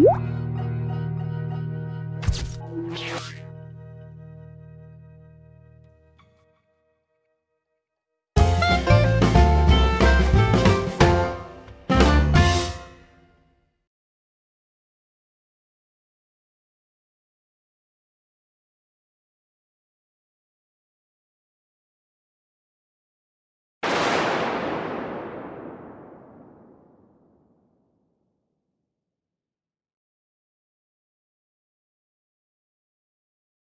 음.